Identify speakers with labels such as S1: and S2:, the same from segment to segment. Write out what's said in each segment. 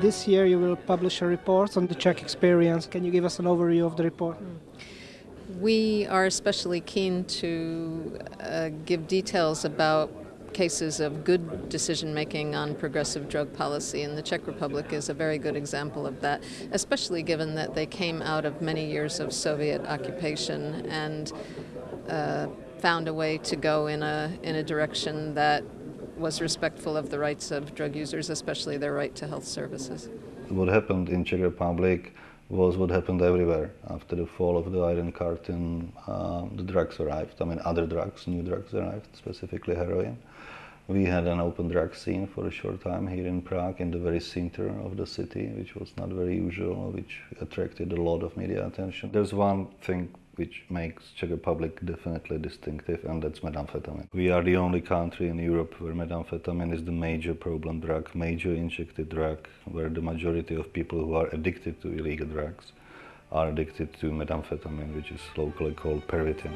S1: This year you will publish a report on the Czech experience. Can you give us an overview of the report?
S2: We are especially keen to uh, give details about cases of good decision making on progressive drug policy, and the Czech Republic is a very good example of that, especially given that they came out of many years of Soviet occupation and uh, found a way to go in a, in a direction that was respectful of the rights of drug users, especially their right to health services.
S3: What happened in Czech Republic was what happened everywhere. After the fall of the Iron Curtain, uh, the drugs arrived. I mean, other drugs, new drugs arrived, specifically heroin. We had an open drug scene for a short time here in Prague, in the very center of the city, which was not very usual, which attracted a lot of media attention. There's one thing which makes Czech Republic definitely distinctive, and that's methamphetamine. We are the only country in Europe where methamphetamine is the major problem drug, major injected drug, where the majority of people who are addicted to illegal drugs are addicted to methamphetamine, which is locally called Pervitin.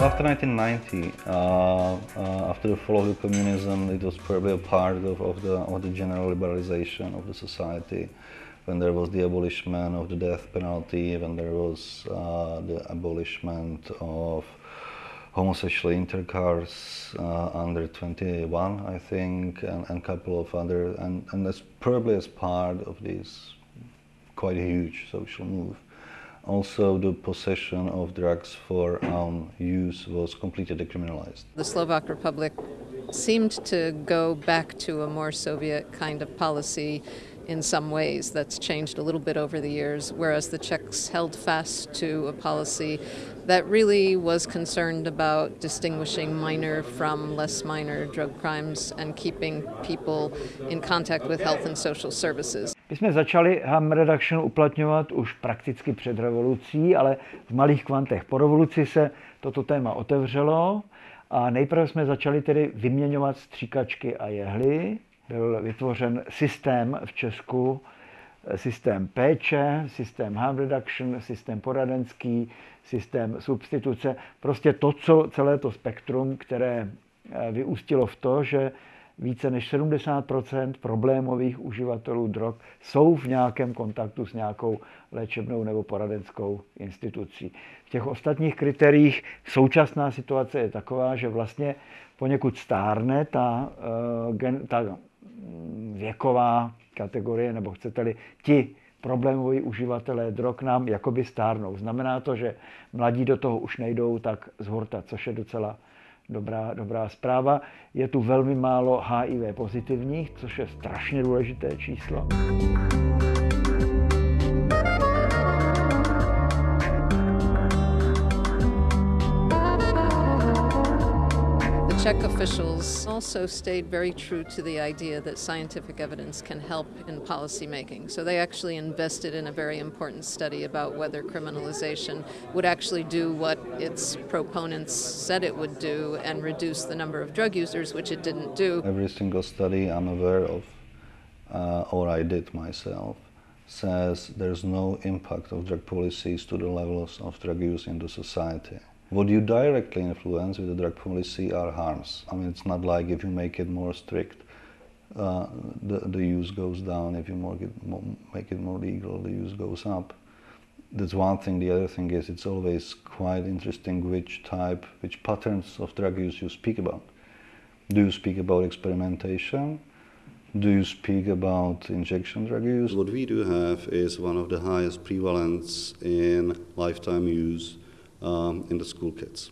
S3: After 1990, uh, uh, after the fall of the communism, it was probably a part of, of, the, of the general liberalization of the society. When there was the abolishment of the death penalty, when there was uh, the abolishment of homosexual intercourse uh, under 21, I think, and a couple of other, and, and that's probably as part of this quite huge social move. Also, the possession of drugs for own use was completely decriminalized.
S2: The Slovak Republic seemed to go back to a more Soviet kind of policy in some ways. That's changed a little bit over the years, whereas the Czechs held fast to a policy that really was concerned about distinguishing minor from less minor drug crimes and keeping people in contact with health and social services.
S4: My jsme začali harm reduction uplatňovat už prakticky před revolucí, ale v malých kvantech. Po revoluci se toto téma otevřelo a nejprve jsme začali tedy vyměňovat stříkačky a jehly. Byl vytvořen systém v Česku, systém péče, systém harm reduction, systém poradenský, systém substituce. Prostě to, co celé to spektrum, které eh, vyústilo v to, že více než 70% problémových uživatelů drog jsou v nějakém kontaktu s nějakou léčebnou nebo poradenskou institucí. V těch ostatních kritériích současná situace je taková, že vlastně poněkud stárne ta, eh, ta věková kategorie, nebo chcete-li ti problémoví uživatelé drog nám jakoby stárnou. Znamená to, že mladí do toho už nejdou tak z hurta, což je docela dobrá, dobrá zpráva. Je tu velmi málo HIV pozitivních, což je strašně důležité číslo.
S2: Czech officials also stayed very true to the idea that scientific evidence can help in policy making. So they actually invested in a very important study about whether criminalization would actually do what its proponents said it would do and reduce the number of drug users, which it didn't do.
S3: Every single study I'm aware of, uh, or I did myself, says there's no impact of drug policies to the levels of drug use in the society. What you directly influence with the drug policy are harms. I mean, it's not like if you make it more strict, uh, the, the use goes down. If you it make it more legal, the use goes up. That's one thing. The other thing is it's always quite interesting which type, which patterns of drug use you speak about. Do you speak about experimentation? Do you speak about injection drug use?
S5: What we do have is one of the highest prevalence in lifetime use um, in the school kids,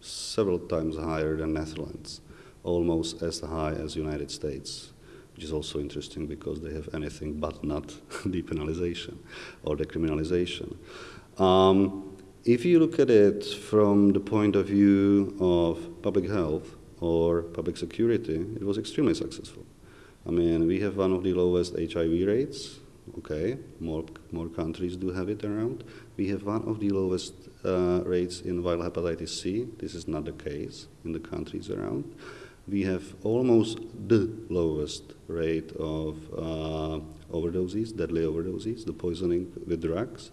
S5: several times higher than Netherlands, almost as high as United States, which is also interesting because they have anything but not depenalization or decriminalization. Um, if you look at it from the point of view of public health or public security, it was extremely successful. I mean, we have one of the lowest HIV rates Okay, more, more countries do have it around. We have one of the lowest uh, rates in viral hepatitis C. This is not the case in the countries around. We have almost the lowest rate of uh, overdoses, deadly overdoses, the poisoning with drugs.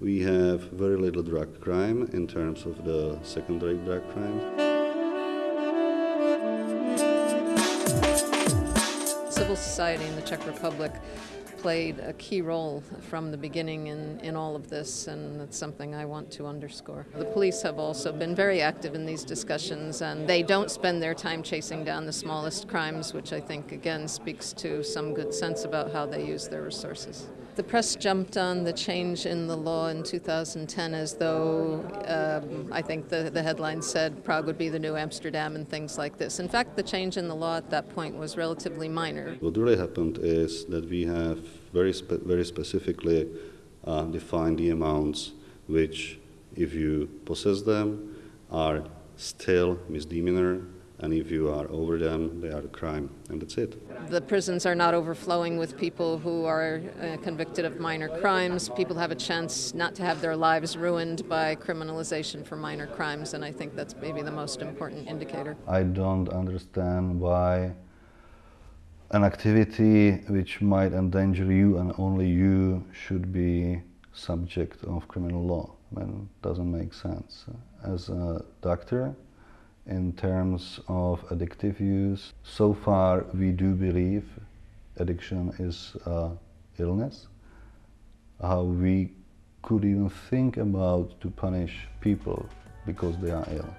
S5: We have very little drug crime in terms of the secondary drug crimes.
S2: Civil society in the Czech Republic played a key role from the beginning in, in all of this, and that's something I want to underscore. The police have also been very active in these discussions, and they don't spend their time chasing down the smallest crimes, which I think, again, speaks to some good sense about how they use their resources. The press jumped on the change in the law in 2010 as though um, I think the, the headline said Prague would be the new Amsterdam and things like this. In fact, the change in the law at that point was relatively minor.
S5: What really happened is that we have very, spe- very specifically uh, defined the amounts which, if you possess them, are still misdemeanor and if you are over them, they are a crime, and that's it.
S2: The prisons are not overflowing with people who are uh, convicted of minor crimes. People have a chance not to have their lives ruined by criminalization for minor crimes, and I think that's maybe the most important indicator.
S3: I don't understand why an activity which might endanger you and only you should be subject of criminal law. I doesn't make sense. As a doctor, in terms of addictive use. So far, we do believe addiction is illness. How we could even think about to punish people because they are ill.